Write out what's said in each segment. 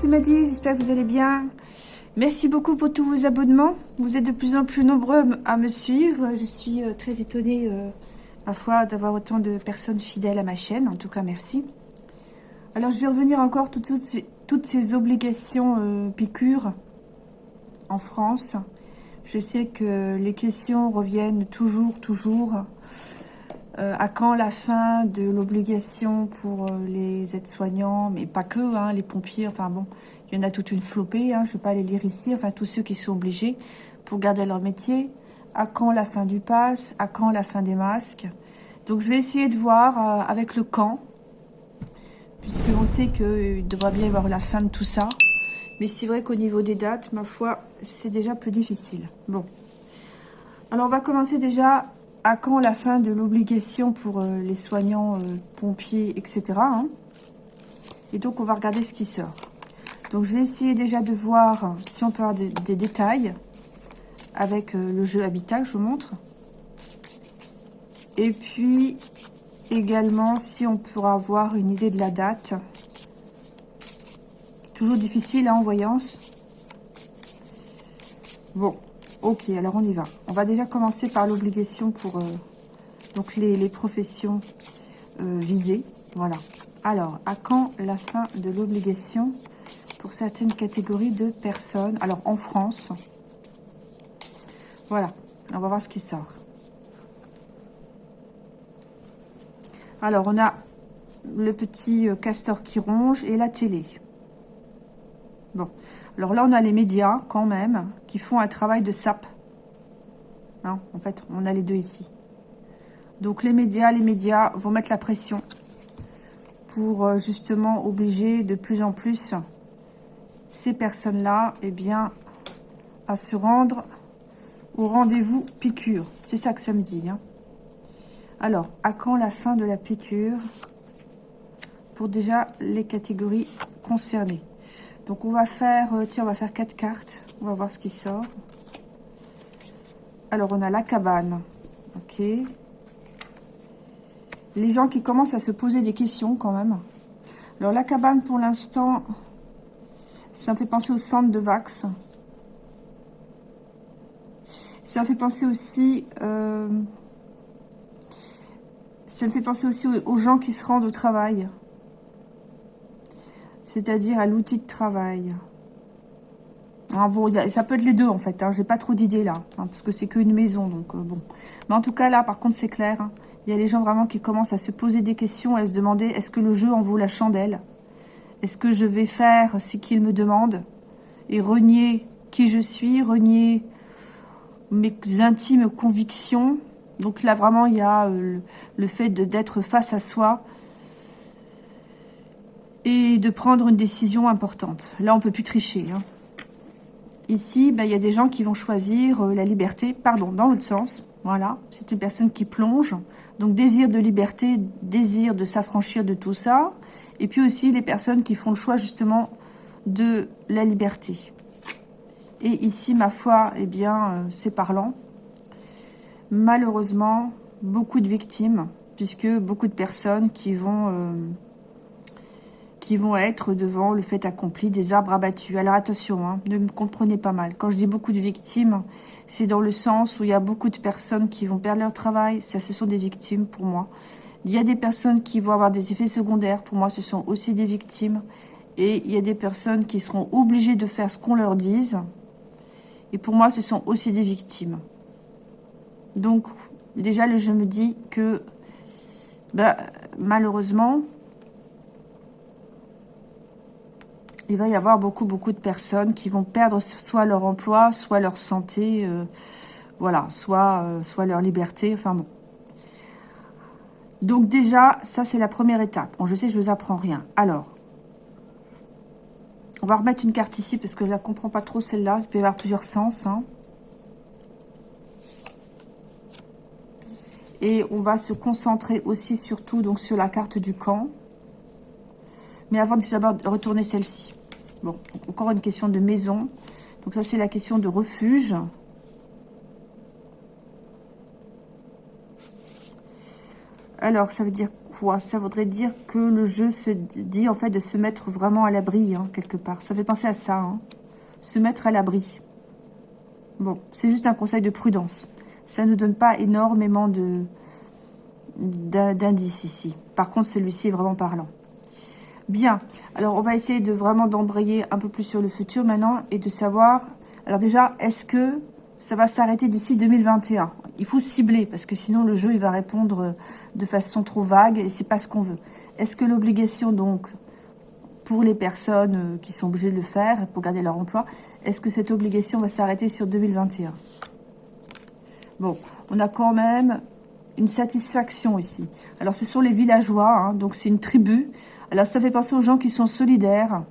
c'est Maddy, j'espère que vous allez bien. Merci beaucoup pour tous vos abonnements. Vous êtes de plus en plus nombreux à me suivre. Je suis euh, très étonnée, euh, ma foi, d'avoir autant de personnes fidèles à ma chaîne. En tout cas, merci. Alors, je vais revenir encore toutes, toutes, ces, obligations euh, piqûres en France. Je sais que les questions reviennent toujours, toujours. Euh, à quand la fin de l'obligation pour euh, les aides-soignants, mais pas que, hein, les pompiers, enfin bon, il y en a toute une flopée, hein, je ne vais pas les lire ici, enfin tous ceux qui sont obligés pour garder leur métier. À quand la fin du pass? À quand la fin des masques? Donc je vais essayer de voir euh, avec le camp, puisqu'on sait qu'il devrait bien y avoir la fin de tout ça. Mais c'est vrai qu'au niveau des dates, ma foi, c'est déjà plus difficile. Bon. Alors on va commencer déjà à quand la fin de l'obligation pour euh, les soignants, euh, pompiers, etc. Hein et donc, on va regarder ce qui sort. Donc, je vais essayer déjà de voir si on peut avoir des, détails avec euh, le jeu Habitat je vous montre. Et puis, également, si on pourra avoir une idée de la date. Toujours difficile hein, en voyance. Bon, Ok, alors on y va. On va déjà commencer par l'obligation pour euh, donc les, professions euh, visées. Voilà. Alors, à quand la fin de l'obligation pour certaines catégories de personnes? Alors, en France. Voilà. On va voir ce qui sort. Alors, on a le petit euh, castor qui ronge et la télé. Bon. Alors là, on a les médias, quand même, qui font un travail de sape. Hein, en fait, on a les deux ici. Donc les médias, les médias vont mettre la pression pour euh, justement obliger de plus en plus ces personnes-là, eh bien, à se rendre au rendez-vous piqûre. C'est ça que ça me dit. Hein. Alors, à quand la fin de la piqûre pour déjà les catégories concernées? Donc on va faire, euh, tiens, on va faire quatre cartes. On va voir ce qui sort. Alors on a la cabane. Ok. Les gens qui commencent à se poser des questions quand même. Alors la cabane pour l'instant, ça me fait penser au centre de Vax. Ça fait penser aussi... Euh, ça me fait penser aussi aux gens qui se rendent au travail c'est-à-dire à, l'outil de travail. Ah ça peut être les deux en fait, hein, j'ai pas trop d'idées là, hein, parce que c'est qu'une maison, donc euh, bon. Mais en tout cas là, par contre, c'est clair, hein. il y a les gens vraiment qui commencent à se poser des questions, à se demander, est-ce que le jeu en vaut la chandelle? Est-ce que je vais faire ce qu'il me demande Et renier qui je suis, renier mes intimes convictions? Donc là, vraiment, il y a euh, le fait d'être face à soi, et de prendre une décision importante. Là, on peut plus tricher. Hein. Ici, ben, il y a des gens qui vont choisir euh, la liberté, pardon, dans l'autre sens. Voilà, c'est une personne qui plonge. Donc, désir de liberté, désir de s'affranchir de tout ça. Et puis aussi, les personnes qui font le choix, justement, de la liberté. Et ici, ma foi, eh bien, euh, c'est parlant. Malheureusement, beaucoup de victimes, puisque beaucoup de personnes qui vont... Euh, qui vont être devant le fait accompli des arbres abattus. Alors attention, hein, ne me comprenez pas mal. Quand je dis beaucoup de victimes, c'est dans le sens où il y a beaucoup de personnes qui vont perdre leur travail. Ça, ce sont des victimes pour moi. Il y a des personnes qui vont avoir des effets secondaires. Pour moi, ce sont aussi des victimes. Et il y a des personnes qui seront obligées de faire ce qu'on leur dise. Et pour moi, ce sont aussi des victimes. Donc, déjà, je me dis que, bah, malheureusement, il va y avoir beaucoup, beaucoup de personnes qui vont perdre soit leur emploi, soit leur santé, euh, voilà, soit, euh, soit leur liberté, enfin bon. Donc déjà, ça c'est la première étape. Bon, je sais, je vous apprends rien. Alors, on va remettre une carte ici parce que je la comprends pas trop celle-là. Il peut y avoir plusieurs sens. Hein. Et on va se concentrer aussi surtout donc sur la carte du camp. Mais avant de retourner celle-ci. Bon, encore une question de maison. Donc ça, c'est la question de refuge. Alors, ça veut dire quoi? Ça voudrait dire que le jeu se dit en fait de se mettre vraiment à l'abri, hein, quelque part. Ça fait penser à ça, hein. se mettre à l'abri. Bon, c'est juste un conseil de prudence. Ça ne donne pas énormément d'indices ici. Par contre, celui-ci est vraiment parlant. Bien, alors on va essayer de vraiment d'embrayer un peu plus sur le futur maintenant et de savoir... Alors déjà, est-ce que ça va s'arrêter d'ici 2021 Il faut cibler parce que sinon le jeu il va répondre de façon trop vague et c'est pas ce qu'on veut. Est-ce que l'obligation donc pour les personnes euh, qui sont obligées de le faire pour garder leur emploi, est-ce que cette obligation va s'arrêter sur 2021 Bon, on a quand même une satisfaction ici. Alors ce sont les villageois, hein, donc c'est une tribu alors, ça fait penser aux gens qui sont solidaires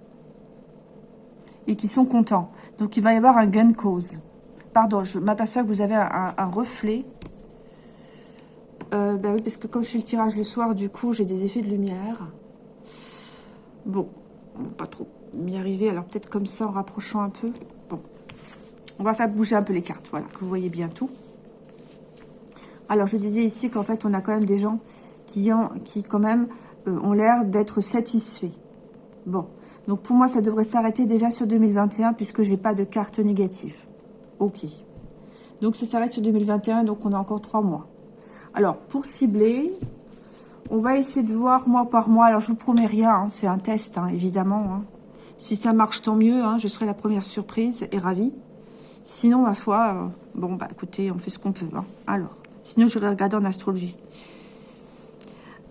et qui sont contents. Donc, il va y avoir un gain de cause. Pardon, je m'aperçois que vous avez un, reflet. Ben oui, parce que comme je fais le tirage le soir, du coup, j'ai des effets de lumière. Bon, on pas trop m'y arriver. Alors, peut-être comme ça, en rapprochant un peu. Bon, on va faire bouger un peu les cartes, voilà, que vous voyez bien tout. Alors, je disais ici qu'en fait, on a quand même des gens qui, ont, qui quand même ont l'air d'être satisfaits. Bon, donc pour moi, ça devrait s'arrêter déjà sur 2021 puisque j'ai pas de carte négative. Ok. Donc ça s'arrête sur 2021, donc on a encore trois mois. Alors, pour cibler, on va essayer de voir mois par mois. Alors, je vous promets rien, hein, c'est un test, hein, évidemment. Hein. Si ça marche, tant mieux, je serai la première surprise et ravie. Sinon, ma foi, euh, bon, bah écoutez, on fait ce qu'on peut. Alors, sinon, je vais en astrologie.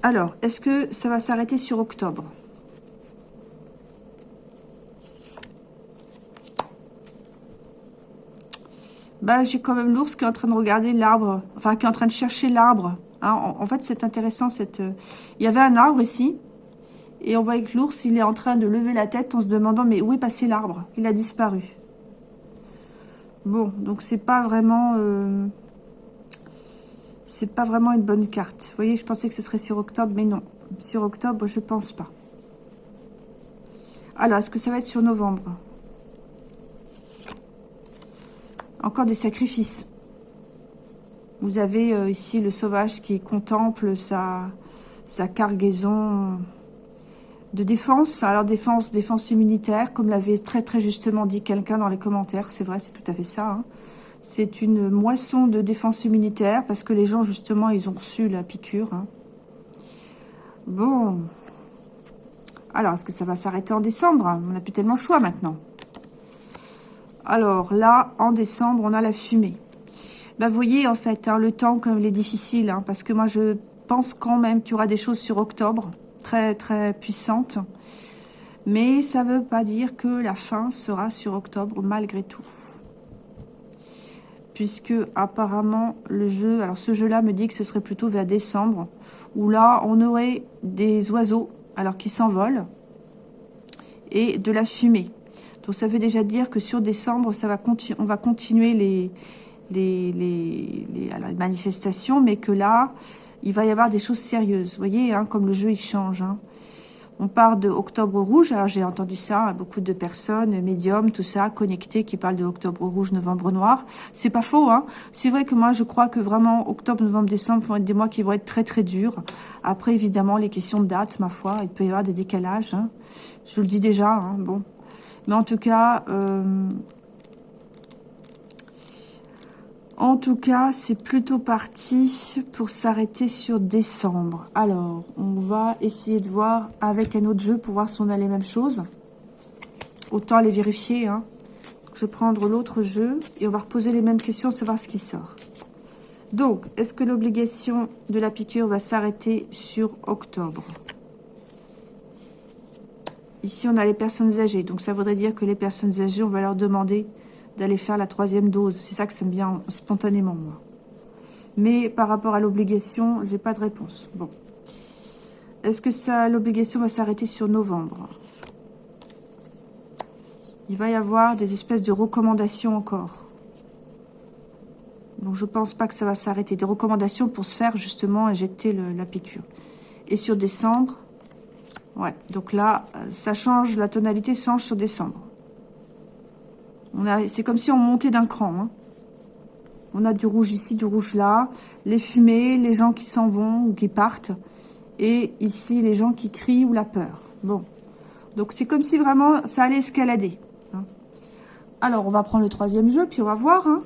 Alors, est-ce que ça va s'arrêter sur octobre? Bah, j'ai quand même l'ours qui est en train de regarder l'arbre, enfin, qui est en train de chercher l'arbre. Hein. En, fait, c'est intéressant, cette... Euh, il y avait un arbre ici, et on voit que l'ours, il est en train de lever la tête en se demandant, mais où est passé l'arbre? Il a disparu. Bon, donc c'est pas vraiment... Euh, c'est pas vraiment une bonne carte. Vous voyez, je pensais que ce serait sur octobre, mais non. Sur octobre, je pense pas. Alors, est-ce que ça va être sur novembre? Encore des sacrifices. Vous avez euh, ici le sauvage qui contemple sa, cargaison de défense. Alors, défense, défense immunitaire, comme l'avait très très justement dit quelqu'un dans les commentaires. C'est vrai, c'est tout à fait ça. Hein. C'est une moisson de défense immunitaire parce que les gens, justement, ils ont reçu la piqûre. Hein. Bon. Alors, est-ce que ça va s'arrêter en décembre? On n'a plus tellement le choix maintenant. Alors, là, en décembre, on a la fumée. Bah, vous voyez, en fait, hein, le temps, comme il est difficile, hein, parce que moi, je pense quand même qu'il y aura des choses sur octobre, très, très puissantes. Mais ça ne veut pas dire que la fin sera sur octobre, malgré tout puisque apparemment le jeu, alors ce jeu-là me dit que ce serait plutôt vers décembre, où là on aurait des oiseaux, alors qui s'envolent, et de la fumée. Donc ça veut déjà dire que sur décembre, ça va on va continuer les, manifestations, mais que là, il va y avoir des choses sérieuses. Vous voyez, hein, comme le jeu il change. Hein. On part de Octobre Rouge. Alors, j'ai entendu ça, beaucoup de personnes, médiums, tout ça, connectés, qui parlent de Octobre Rouge, Novembre Noir. C'est pas faux, hein. C'est vrai que moi, je crois que vraiment, Octobre, Novembre, Décembre vont être des mois qui vont être très, très durs. Après, évidemment, les questions de date, ma foi, il peut y avoir des décalages. Hein. Je le dis déjà, hein, bon. Mais en tout cas, euh, En tout cas, c'est plutôt parti pour s'arrêter sur décembre. Alors, on va essayer de voir avec un autre jeu pour voir si on a les mêmes choses. Autant les vérifier. Hein. Je vais prendre l'autre jeu et on va reposer les mêmes questions, savoir ce qui sort. Donc, est-ce que l'obligation de la piqûre va s'arrêter sur octobre? Ici, on a les personnes âgées. Donc, ça voudrait dire que les personnes âgées, on va leur demander d'aller faire la troisième dose. C'est ça que ça me vient spontanément, moi. Mais par rapport à l'obligation, j'ai pas de réponse. Bon. Est-ce que ça, l'obligation va s'arrêter sur novembre? Il va y avoir des espèces de recommandations encore. Donc, je pense pas que ça va s'arrêter. Des recommandations pour se faire, justement, injecter la piqûre. Et sur décembre, ouais. Donc là, ça change, la tonalité change sur décembre. C'est comme si on montait d'un cran. Hein. On a du rouge ici, du rouge là. Les fumées, les gens qui s'en vont ou qui partent. Et ici, les gens qui crient ou la peur. Bon. Donc, c'est comme si vraiment ça allait escalader. Hein. Alors, on va prendre le troisième jeu, puis on va voir. Hein.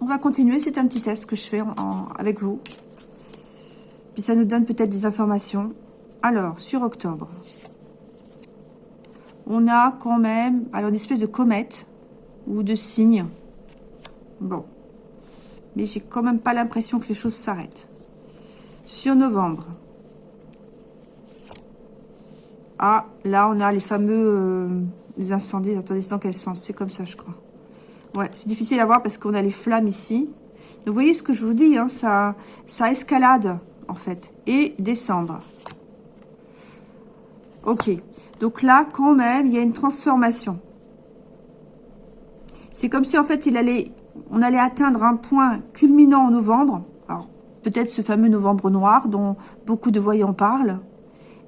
On va continuer. C'est un petit test que je fais avec vous. Puis ça nous donne peut-être des informations. Alors, sur octobre, on a quand même alors une espèce de comète ou de signe. Bon. Mais j'ai quand même pas l'impression que les choses s'arrêtent. Sur novembre. Ah, là, on a les fameux euh, les incendies. Attendez, c'est dans quel sens? C'est comme ça, je crois. Ouais, c'est difficile à voir parce qu'on a les flammes ici. vous voyez ce que je vous dis, hein, ça, ça escalade, en fait. Et décembre. Ok. Donc là, quand même, il y a une transformation. C'est comme si, en fait, on allait atteindre un point culminant en novembre. Alors, peut-être ce fameux novembre noir dont beaucoup de voyants parlent.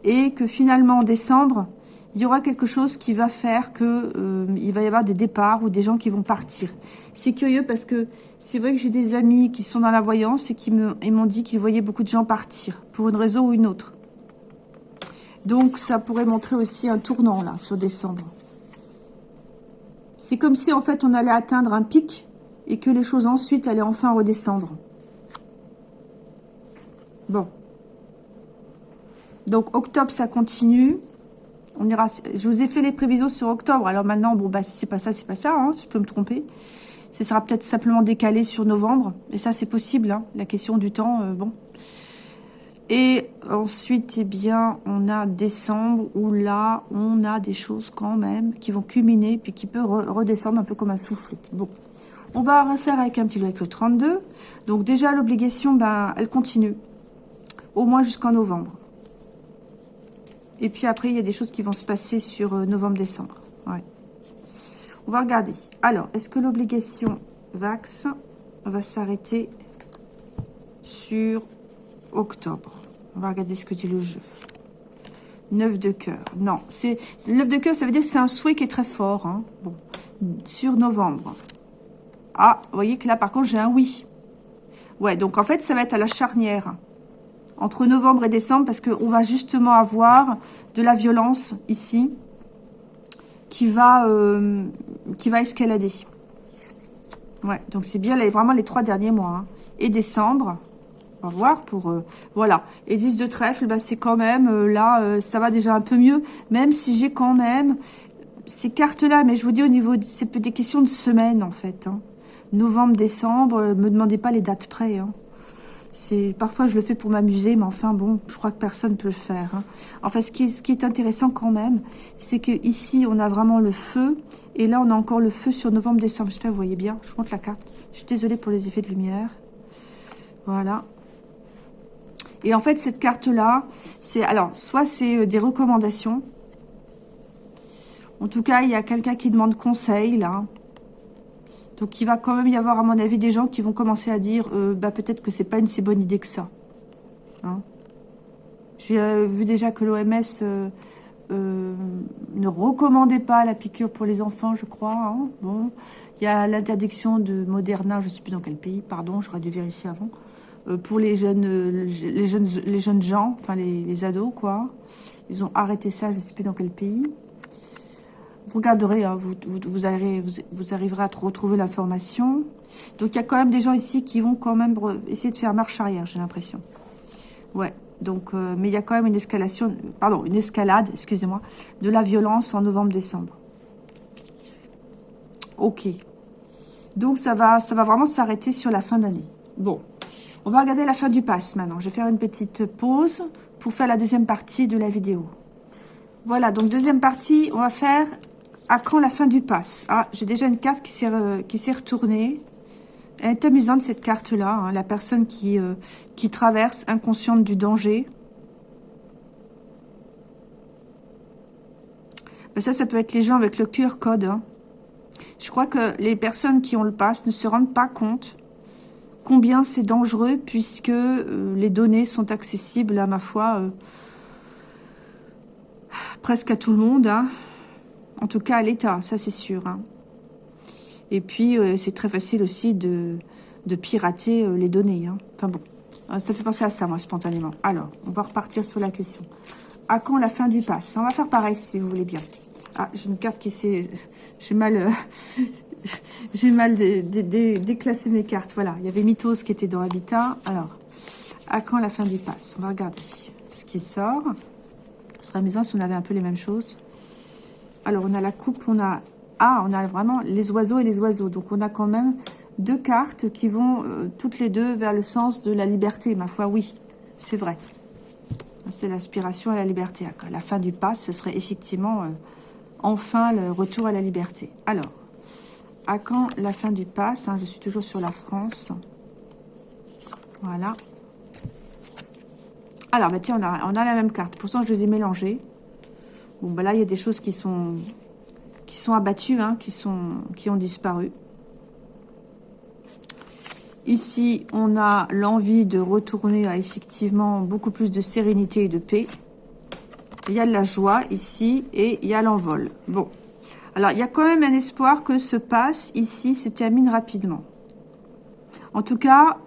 Et que finalement, en décembre, il y aura quelque chose qui va faire que euh, va y avoir des départs ou des gens qui vont partir. C'est curieux parce que c'est vrai que j'ai des amis qui sont dans la voyance et qui m'ont dit qu'ils voyaient beaucoup de gens partir pour une raison ou une autre. Donc, ça pourrait montrer aussi un tournant, là, sur décembre. C'est comme si, en fait, on allait atteindre un pic et que les choses ensuite allaient enfin redescendre. Bon. Donc, octobre, ça continue. On ira. Je vous ai fait les prévisions sur octobre. Alors maintenant, bon, bah, si c'est pas ça, c'est pas ça. Hein, je peux me tromper. Ce sera peut-être simplement décalé sur novembre. Et ça, c'est possible. Hein. La question du temps, euh, bon, et ensuite, eh bien, on a décembre où là, on a des choses quand même qui vont culminer puis qui peuvent redescendre un peu comme un soufflet. Bon, on va refaire avec un petit avec le 32. Donc déjà, l'obligation, ben, elle continue. Au moins jusqu'en novembre. Et puis après, il y a des choses qui vont se passer sur euh, novembre-décembre. Ouais. On va regarder. Alors, est-ce que l'obligation VAX va s'arrêter sur octobre on va regarder ce que dit le jeu. 9 de cœur. Non, c'est 9 de cœur, ça veut dire que c'est un souhait qui est très fort. Hein. Sur novembre. Ah, vous voyez que là, par contre, j'ai un oui. Ouais, donc en fait, ça va être à la charnière. Entre novembre et décembre, parce qu'on va justement avoir de la violence ici qui va, euh, escalader. Ouais, donc c'est bien vraiment les trois derniers mois. Hein. Et décembre, va voir pour... Euh, voilà. Et 10 de trèfle, bah, c'est quand même... Euh, là, euh, ça va déjà un peu mieux. Même si j'ai quand même ces cartes-là. Mais je vous dis, au niveau... C'est des questions de semaine, en fait. Hein. Novembre, décembre. me demandez pas les dates près. Hein. Parfois, je le fais pour m'amuser. Mais enfin, bon, je crois que personne peut le faire. Hein. Enfin, ce qui, est, intéressant quand même, c'est que ici, on a vraiment le feu. Et là, on a encore le feu sur novembre, décembre. J'espère vous voyez bien. Je montre la carte. Je suis désolée pour les effets de lumière. Voilà. Et en fait, cette carte-là, c'est alors soit c'est euh, des recommandations. En tout cas, il y a quelqu'un qui demande conseil, là. Donc, il va quand même y avoir, à mon avis, des gens qui vont commencer à dire euh, bah, peut-être que c'est pas une si bonne idée que ça. Hein. J'ai euh, vu déjà que l'OMS ne recommandait pas la piqûre pour les enfants, je crois. Hein. Bon, il y a l'interdiction de Moderna, je ne sais plus dans quel pays, pardon, j'aurais dû vérifier avant. Euh, pour les jeunes, euh, les jeunes, les jeunes gens, enfin les, ados, quoi. Ils ont arrêté ça, je ne sais plus dans quel pays. Vous regarderez, hein, vous, vous, arriverez, vous, arriverez à retrouver l'information. Donc, il y a quand même des gens ici qui vont quand même essayer de faire marche arrière, j'ai l'impression. Ouais, donc, euh, mais il y a quand même une escalation, pardon, une escalade, excusez-moi, de la violence en novembre-décembre. Ok. Donc, ça va, ça va vraiment s'arrêter sur la fin d'année. Bon, on va regarder la fin du pass maintenant. Je vais faire une petite pause pour faire la deuxième partie de la vidéo. Voilà, donc deuxième partie, on va faire à quand la fin du pass. Ah, j'ai déjà une carte qui s'est retournée. Elle est amusante cette carte-là, hein. la personne qui, euh, qui traverse inconsciente du danger. Ben, ça, ça peut être les gens avec le QR code. Hein. Je crois que les personnes qui ont le pass ne se rendent pas compte combien c'est dangereux puisque euh, les données sont accessibles à ma foi euh, presque à tout le monde. Hein. En tout cas à l'État, ça c'est sûr. Hein. Et puis euh, c'est très facile aussi de, pirater les données. Hein. Enfin bon, ça fait penser à ça, moi, spontanément. Alors, on va repartir sur la question. À quand la fin du pass? On va faire pareil, si vous voulez bien. Ah, j'ai une carte qui s'est... J'ai mal... Euh, j'ai mal déclassé mes cartes. Voilà, il y avait Mythos qui était dans Habitat. Alors, à quand la fin du pass? On va regarder ce qui sort. Ce serait amusant si on avait un peu les mêmes choses. Alors, on a la coupe, on a... Ah, on a vraiment les oiseaux et les oiseaux. Donc, on a quand même deux cartes qui vont euh, toutes les deux vers le sens de la liberté. Ma foi, oui, c'est vrai. C'est l'aspiration à la liberté. À la fin du pass, ce serait effectivement euh, enfin le retour à la liberté. Alors, à quand la fin du pass hein, Je suis toujours sur la France. Voilà. Alors, bah, tiens, on a, la même carte. Pourtant, je les ai mélangées. Bon, bah là, il y a des choses qui sont abattues, hein, qui, qui ont disparu. Ici, on a l'envie de retourner à effectivement beaucoup plus de sérénité et de paix. Il y a de la joie ici et il y a l'envol. Bon. Alors, il y a quand même un espoir que ce passe ici se termine rapidement. En tout cas,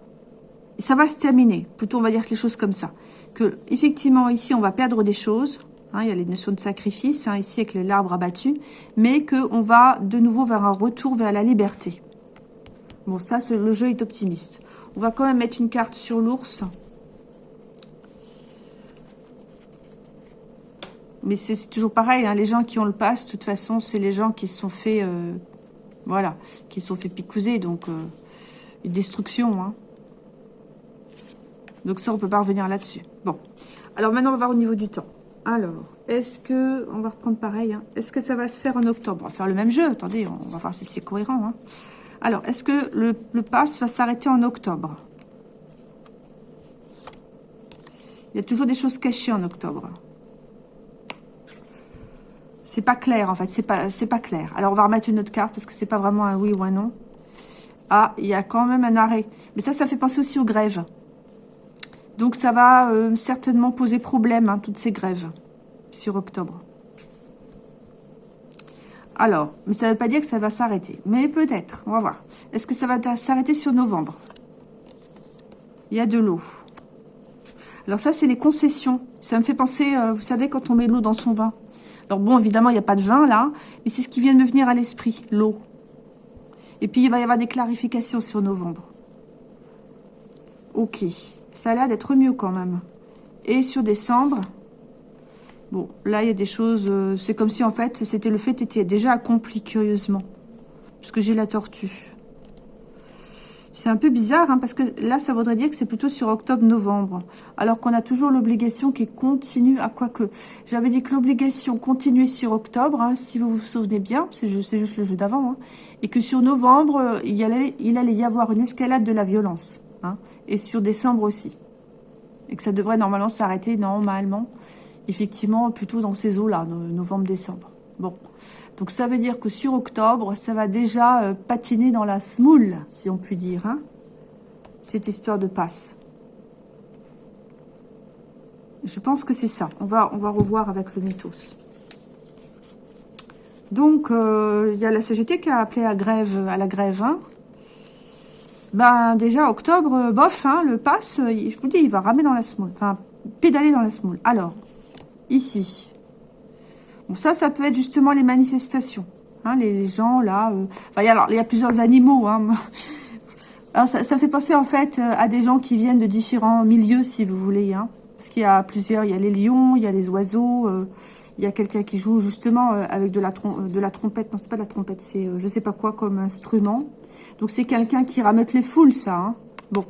ça va se terminer. Plutôt, on va dire les choses comme ça. Que, effectivement, ici, on va perdre des choses. Hein, il y a les notions de sacrifice, hein, ici, avec l'arbre abattu. Mais qu'on va de nouveau vers un retour vers la liberté. Bon, ça, le jeu est optimiste. On va quand même mettre une carte sur l'ours. Mais c'est toujours pareil, hein, les gens qui ont le pass, de toute façon, c'est les gens qui se sont fait... Euh, voilà, qui se sont fait picouser, donc... Euh, une destruction, hein. Donc ça, on peut pas revenir là-dessus. Bon. Alors maintenant, on va voir au niveau du temps. Alors, est-ce que... On va reprendre pareil. Hein. Est-ce que ça va se faire en octobre? On va faire le même jeu. Attendez, on va voir si c'est cohérent. Alors, est-ce que le, le pass va s'arrêter en octobre? Il y a toujours des choses cachées en octobre. C'est pas clair, en fait. C'est pas, pas clair. Alors, on va remettre une autre carte parce que c'est pas vraiment un oui ou un non. Ah, il y a quand même un arrêt. Mais ça, ça fait penser aussi aux grèves. Donc, ça va euh, certainement poser problème, hein, toutes ces grèves, sur octobre. Alors, mais ça ne veut pas dire que ça va s'arrêter. Mais peut-être, on va voir. Est-ce que ça va s'arrêter sur novembre? Il y a de l'eau. Alors ça, c'est les concessions. Ça me fait penser, euh, vous savez, quand on met l'eau dans son vin. Alors bon, évidemment, il n'y a pas de vin là, mais c'est ce qui vient de me venir à l'esprit, l'eau. Et puis, il va y avoir des clarifications sur novembre. Ok, ça a l'air d'être mieux quand même. Et sur décembre, Bon, là, il y a des choses... Euh, c'est comme si, en fait, c'était le fait était déjà accompli, curieusement. Parce que j'ai la tortue. C'est un peu bizarre, hein, parce que là, ça voudrait dire que c'est plutôt sur octobre-novembre. Alors qu'on a toujours l'obligation qui continue, à quoi que... J'avais dit que l'obligation continuait sur octobre, hein, si vous vous souvenez bien, c'est juste le jeu d'avant, hein, et que sur novembre, euh, il allait, il allait y avoir une escalade de la violence, et sur décembre aussi. Et que ça devrait normalement s'arrêter normalement effectivement plutôt dans ces eaux-là, novembre-décembre. Bon, donc ça veut dire que sur octobre, ça va déjà euh, patiner dans la smoule, si on peut dire, hein, cette histoire de passe. Je pense que c'est ça. On va, revoir avec le mythos. Donc, euh, il y a la CGT qui a appelé à, grève, à la grève. Hein. Ben, déjà, octobre, euh, bof, hein, le pass, je vous dis, il va ramer dans la smoule. Enfin, pédaler dans la smoule. Alors, ici. Ça, ça peut être justement les manifestations. Hein, les gens, là... Euh, alors, il y a plusieurs animaux. Hein. Ça, fait penser, en fait, euh, à des gens qui viennent de différents milieux, si vous voulez. Hein. Parce qu'il y a plusieurs... Il y a les lions, il y a les oiseaux... Euh, il y a quelqu'un qui joue justement avec de la, trompette. Non, c'est pas de la trompette, c'est je sais pas quoi comme instrument. Donc, c'est quelqu'un qui ramène les foules, ça. Bon.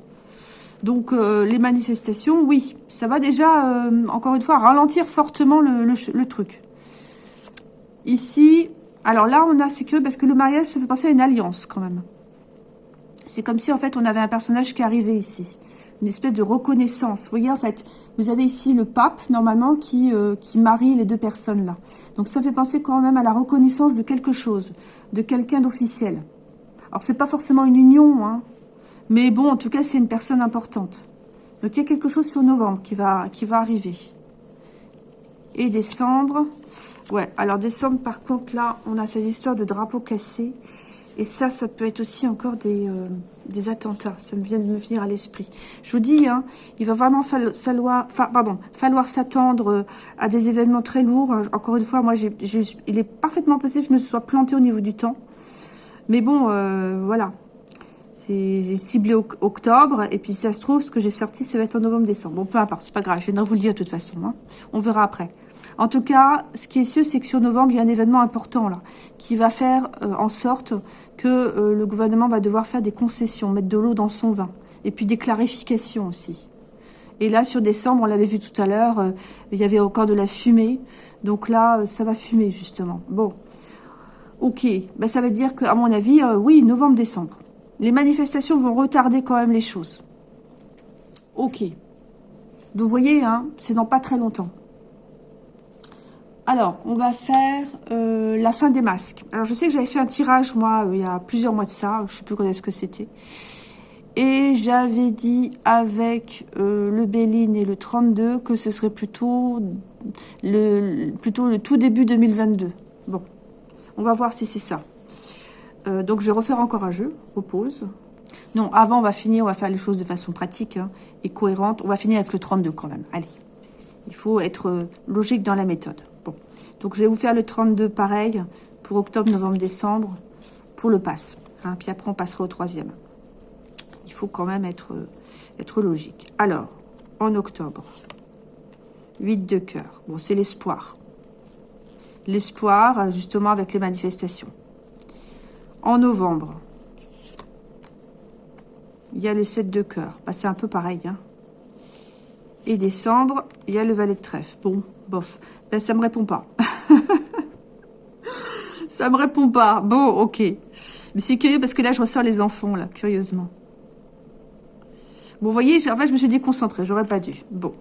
Donc les manifestations, oui, ça va déjà, encore une fois, ralentir fortement le, truc. Ici, alors là, on a, c'est que parce que le mariage, ça fait penser à une alliance quand même. C'est comme si en fait, on avait un personnage qui arrivait ici. Une espèce de reconnaissance. Vous voyez, en fait, vous avez ici le pape, normalement, qui, euh, qui marie les deux personnes-là. Donc ça fait penser quand même à la reconnaissance de quelque chose, de quelqu'un d'officiel. Alors, c'est pas forcément une union, hein, mais bon, en tout cas, c'est une personne importante. Donc, il y a quelque chose sur novembre qui va, qui va arriver. Et décembre. Ouais, alors décembre, par contre, là, on a cette histoire de drapeau cassé. Et ça, ça peut être aussi encore des, euh, attentats. Ça me vient de me venir à l'esprit. Je vous dis, hein, il va vraiment falloir, s'attendre euh, à des événements très lourds. Encore une fois, moi, il est parfaitement possible que je me sois plantée au niveau du temps. Mais bon, euh, voilà. J'ai ciblé octobre, et puis ça se trouve, ce que j'ai sorti, ça va être en novembre-décembre. Bon, peu importe, c'est pas grave, je viendrai vous le dire de toute façon. Hein. On verra après. En tout cas, ce qui est sûr, c'est que sur novembre, il y a un événement important là, qui va faire euh, en sorte que euh, le gouvernement va devoir faire des concessions, mettre de l'eau dans son vin, et puis des clarifications aussi. Et là, sur décembre, on l'avait vu tout à l'heure, euh, il y avait encore de la fumée. Donc là, ça va fumer, justement. Bon, ok. Ben, ça veut dire qu'à mon avis, oui, novembre-décembre. Les manifestations vont retarder quand même les choses. Ok. Donc, vous voyez, hein, c'est dans pas très longtemps. Alors, on va faire euh, la fin des masques. Alors, je sais que j'avais fait un tirage, moi, euh, il y a plusieurs mois de ça. Je sais plus quand est-ce que c'était. Et j'avais dit avec euh, le Béline et le 32 que ce serait plutôt le, plutôt le tout début 2022. Bon, on va voir si c'est ça. donc, je vais refaire encore un jeu. Repose. Non, avant, on va finir, on va faire les choses de façon pratique hein, et cohérente. On va finir avec le 32 quand même. Allez, il faut être logique dans la méthode. Donc, je vais vous faire le 32 pareil pour octobre, novembre, décembre pour le pass. Hein. puis après, on passera au troisième. Il faut quand même être, être logique. Alors, en octobre, 8 de cœur. Bon, c'est l'espoir. L'espoir, justement, avec les manifestations. En novembre, il y a le 7 de cœur. Bah, c'est un peu pareil. Hein. Et décembre, il y a le valet de trèfle. Bon, bof. Ben, ça me répond pas. ça me répond pas. Bon, ok. Mais c'est curieux parce que là, je ressors les enfants, là, curieusement. Bon, vous voyez, en fait, je me suis déconcentrée. J'aurais pas dû. Bon.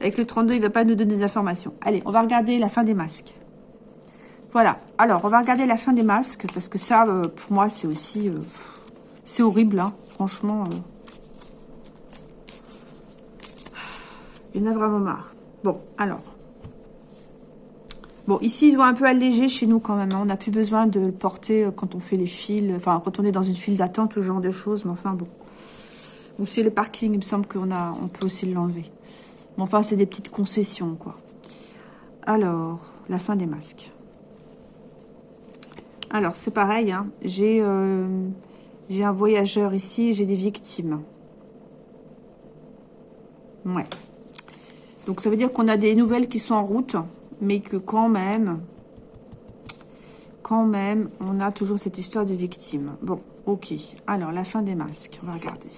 Avec le 32, il va pas nous donner des informations. Allez, on va regarder la fin des masques. Voilà. Alors, on va regarder la fin des masques parce que ça, euh, pour moi, c'est aussi... Euh, c'est horrible, hein. Franchement... Euh. il y en a vraiment marre. Bon, alors... Bon, ici, ils ont un peu allégé chez nous quand même. Hein. On n'a plus besoin de le porter euh, quand on fait les fils. Enfin, quand on est dans une file d'attente, ce genre de choses. Mais enfin, bon. Ou c'est le parking, il me semble qu'on a, on peut aussi l'enlever. Mais enfin, c'est des petites concessions, quoi. Alors, la fin des masques. Alors, c'est pareil. Hein. J'ai euh, j'ai un voyageur ici j'ai des victimes. Ouais. Donc, ça veut dire qu'on a des nouvelles qui sont en route mais que quand même, quand même, on a toujours cette histoire de victime. Bon, ok. Alors, la fin des masques, on va regarder.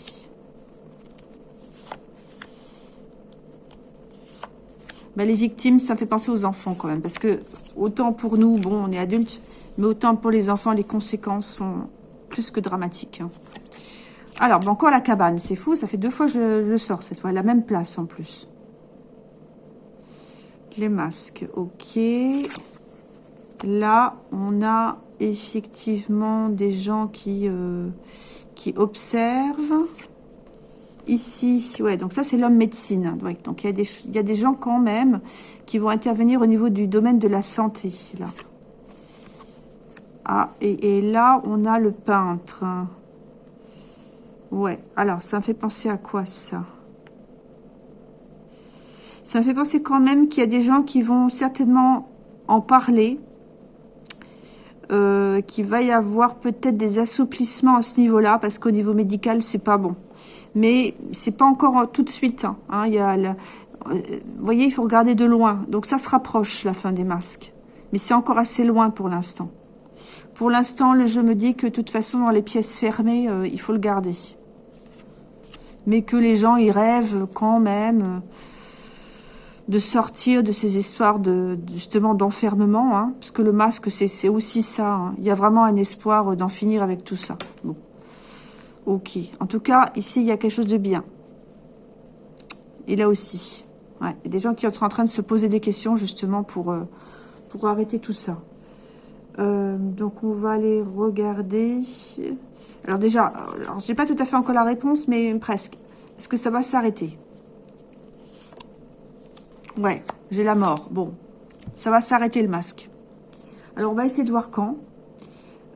Ben, les victimes, ça fait penser aux enfants quand même, parce que autant pour nous, bon, on est adultes, mais autant pour les enfants, les conséquences sont plus que dramatiques. Hein. Alors, bon, encore la cabane, c'est fou, ça fait deux fois que je, je sors cette fois, la même place en plus. Les masques, ok. Là, on a effectivement des gens qui, euh, observent. Ici, ouais, donc ça c'est l'homme médecine. donc il y, a des, il y a des gens quand même qui vont intervenir au niveau du domaine de la santé, là. Ah, et, et là, on a le peintre. Ouais, alors ça me fait penser à quoi ça? Ça me fait penser quand même qu'il y a des gens qui vont certainement en parler. Euh, qu'il va y avoir peut-être des assouplissements à ce niveau-là, parce qu'au niveau médical, c'est pas bon. Mais c'est pas encore tout de suite. Hein. hein il y a euh, vous voyez, il faut regarder de loin. Donc ça se rapproche, la fin des masques. Mais c'est encore assez loin pour l'instant. Pour l'instant, jeu me dit que de toute façon, dans les pièces fermées, euh, il faut le garder. Mais que les gens y rêvent quand même de sortir de ces histoires de, justement d'enfermement, hein, parce que le masque c'est aussi ça. Hein. Il y a vraiment un espoir d'en finir avec tout ça. Bon, ok. En tout cas, ici il y a quelque chose de bien. Et là aussi, il y a des gens qui sont en train de se poser des questions justement pour euh, arrêter tout ça. Euh, donc on va aller regarder. Alors déjà, alors j'ai pas tout à fait encore la réponse, mais presque. Est-ce que ça va s'arrêter? Ouais, j'ai la mort. Bon, ça va s'arrêter le masque. Alors, on va essayer de voir quand.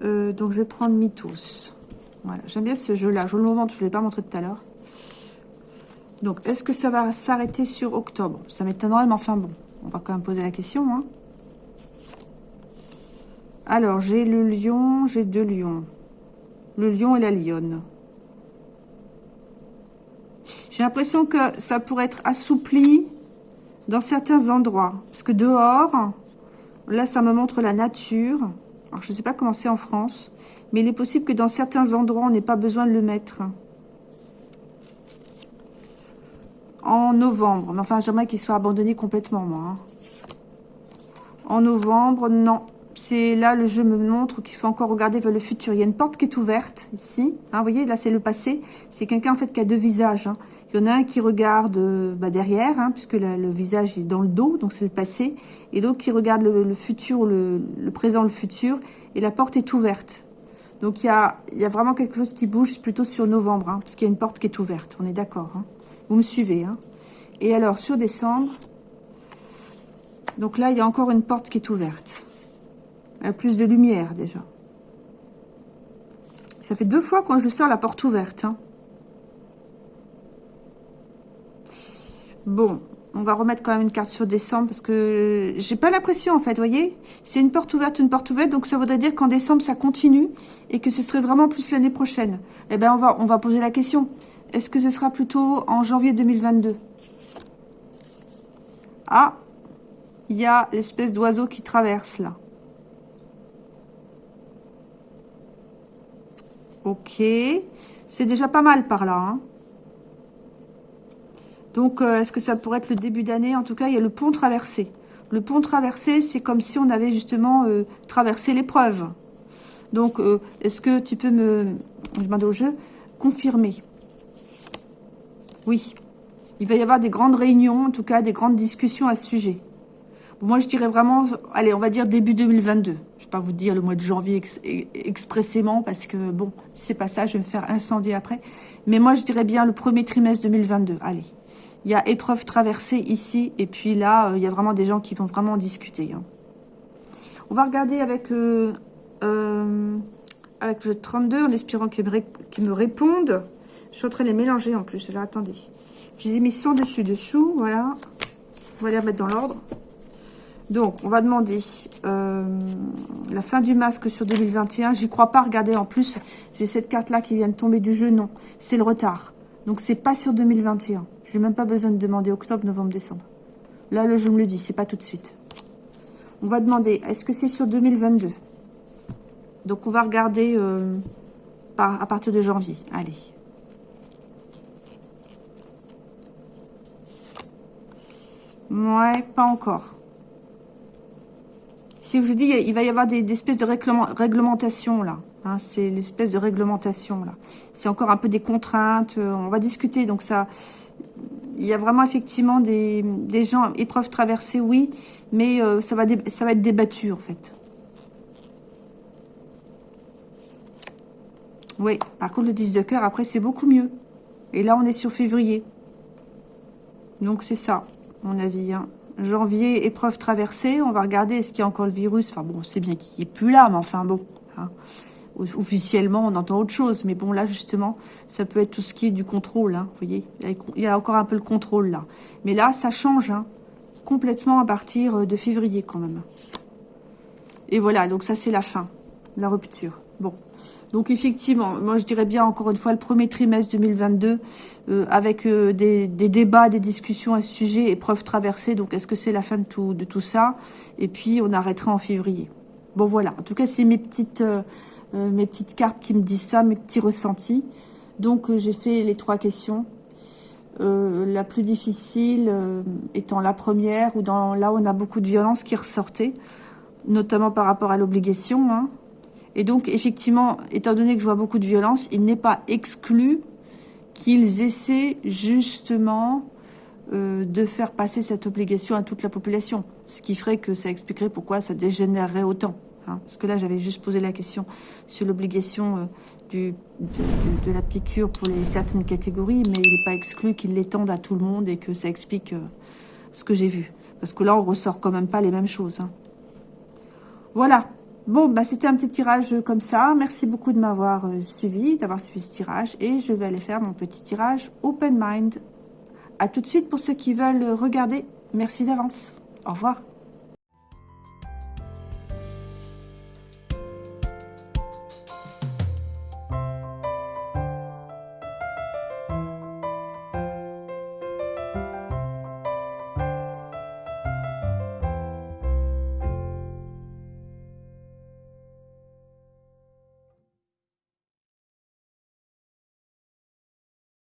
Euh, donc, je vais prendre Mythos. Voilà, j'aime bien ce jeu-là. Je le montre, je ne l'ai pas montré tout à l'heure. Donc, est-ce que ça va s'arrêter sur octobre? Ça m'étonnerait, mais enfin bon. On va quand même poser la question. Hein. Alors, j'ai le lion, j'ai deux lions. Le lion et la lionne. J'ai l'impression que ça pourrait être assoupli dans certains endroits. Parce que dehors, là, ça me montre la nature. Alors, je ne sais pas comment c'est en France. Mais il est possible que dans certains endroits, on n'ait pas besoin de le mettre. En novembre. Mais enfin, j'aimerais qu'il soit abandonné complètement, moi. Hein. En novembre, non c'est là le jeu me montre qu'il faut encore regarder vers le futur. Il y a une porte qui est ouverte ici. Hein, vous voyez, là c'est le passé. C'est quelqu'un en fait qui a deux visages. Hein. Il y en a un qui regarde euh, bah, derrière, hein, puisque le visage est dans le dos, donc c'est le passé. Et l'autre qui regarde le, futur, le, présent, le futur. Et la porte est ouverte. Donc il y a, il y a vraiment quelque chose qui bouge plutôt sur novembre, hein, parce qu'il y a une porte qui est ouverte. On est d'accord. Vous me suivez. Et alors sur décembre, donc là il y a encore une porte qui est ouverte. Plus de lumière déjà. Ça fait deux fois quand je sors la porte ouverte. Hein. Bon, on va remettre quand même une carte sur décembre parce que j'ai pas l'impression en fait, vous voyez? C'est une porte ouverte, une porte ouverte, donc ça voudrait dire qu'en décembre ça continue et que ce serait vraiment plus l'année prochaine. Eh bien on va, on va poser la question. Est-ce que ce sera plutôt en janvier 2022 Ah, il y a l'espèce d'oiseau qui traverse là. Ok. C'est déjà pas mal par là. Hein. Donc, euh, est-ce que ça pourrait être le début d'année? En tout cas, il y a le pont traversé. Le pont traversé, c'est comme si on avait justement euh, traversé l'épreuve. Donc, euh, est-ce que tu peux me, je au jeu, confirmer? Oui. Il va y avoir des grandes réunions, en tout cas des grandes discussions à ce sujet. Moi, je dirais vraiment, allez, on va dire début 2022. Pas vous dire le mois de janvier expressément parce que, bon, c'est pas ça, je vais me faire incendier après. Mais moi, je dirais bien le premier trimestre 2022. Allez, il y a épreuve traversée ici. Et puis là, euh, il y a vraiment des gens qui vont vraiment discuter. Hein. On va regarder avec, euh, euh, avec le 32 en espérant qu'ils me, me répondent. Je suis en train de les mélanger en plus. Là, attendez. Je les ai mis sans dessus dessous. Voilà. On va les remettre dans l'ordre. Donc, on va demander euh, la fin du masque sur 2021. J'y crois pas. Regardez, en plus, j'ai cette carte-là qui vient de tomber du jeu. Non, c'est le retard. Donc, c'est pas sur 2021. Je n'ai même pas besoin de demander octobre, novembre, décembre. Là, le jeu me le dit, c'est pas tout de suite. On va demander, est-ce que c'est sur 2022 Donc, on va regarder euh, à partir de janvier. Allez. Ouais, pas encore. Si je vous dis, il va y avoir des, espèces de réglementations là. Hein, c'est l'espèce de réglementation là. C'est encore un peu des contraintes. Euh, on va discuter. Donc ça, il y a vraiment effectivement des, gens épreuves traversées, oui, mais euh, ça va ça va être débattu en fait. Oui, par contre le 10 de cœur, après c'est beaucoup mieux. Et là on est sur février. Donc c'est ça, mon avis. Hein janvier, épreuve traversée. On va regarder, est-ce qu'il y a encore le virus Enfin bon, c'est bien qu'il n'est plus là, mais enfin bon. Hein. Officiellement, on entend autre chose. Mais bon, là, justement, ça peut être tout ce qui est du contrôle. Hein, vous voyez, il y a encore un peu le contrôle là. Mais là, ça change hein, complètement à partir euh, de février quand même. Et voilà, donc ça, c'est la fin, la rupture. Bon, donc effectivement, moi je dirais bien encore une fois le premier trimestre 2022 euh, avec euh, des, débats, des discussions à ce sujet, épreuve traversée. Donc est-ce que c'est la fin de tout, de tout ça? Et puis on arrêtera en février. Bon voilà, en tout cas c'est mes petites, euh, mes petites cartes qui me disent ça, mes petits ressentis. Donc j'ai fait les trois questions. la plus difficile étant la première, où dans, là on a beaucoup de violence qui ressortait, notamment par rapport à l'obligation, hein, et donc, effectivement, étant donné que je vois beaucoup de violence, il n'est pas exclu qu'ils essaient justement euh, de faire passer cette obligation à toute la population. Ce qui ferait que ça expliquerait pourquoi ça dégénérerait autant. Hein. Parce que là, j'avais juste posé la question sur l'obligation euh, de, la piqûre pour les certaines catégories, mais il n'est pas exclu qu'ils l'étendent à tout le monde et que ça explique euh, ce que j'ai vu. Parce que là, on ressort quand même pas les mêmes choses. Hein. Voilà. Bon, bah c'était un petit tirage comme ça. Merci beaucoup de m'avoir suivi, d'avoir suivi ce tirage. Et je vais aller faire mon petit tirage Open Mind. A tout de suite pour ceux qui veulent regarder. Merci d'avance. Au revoir.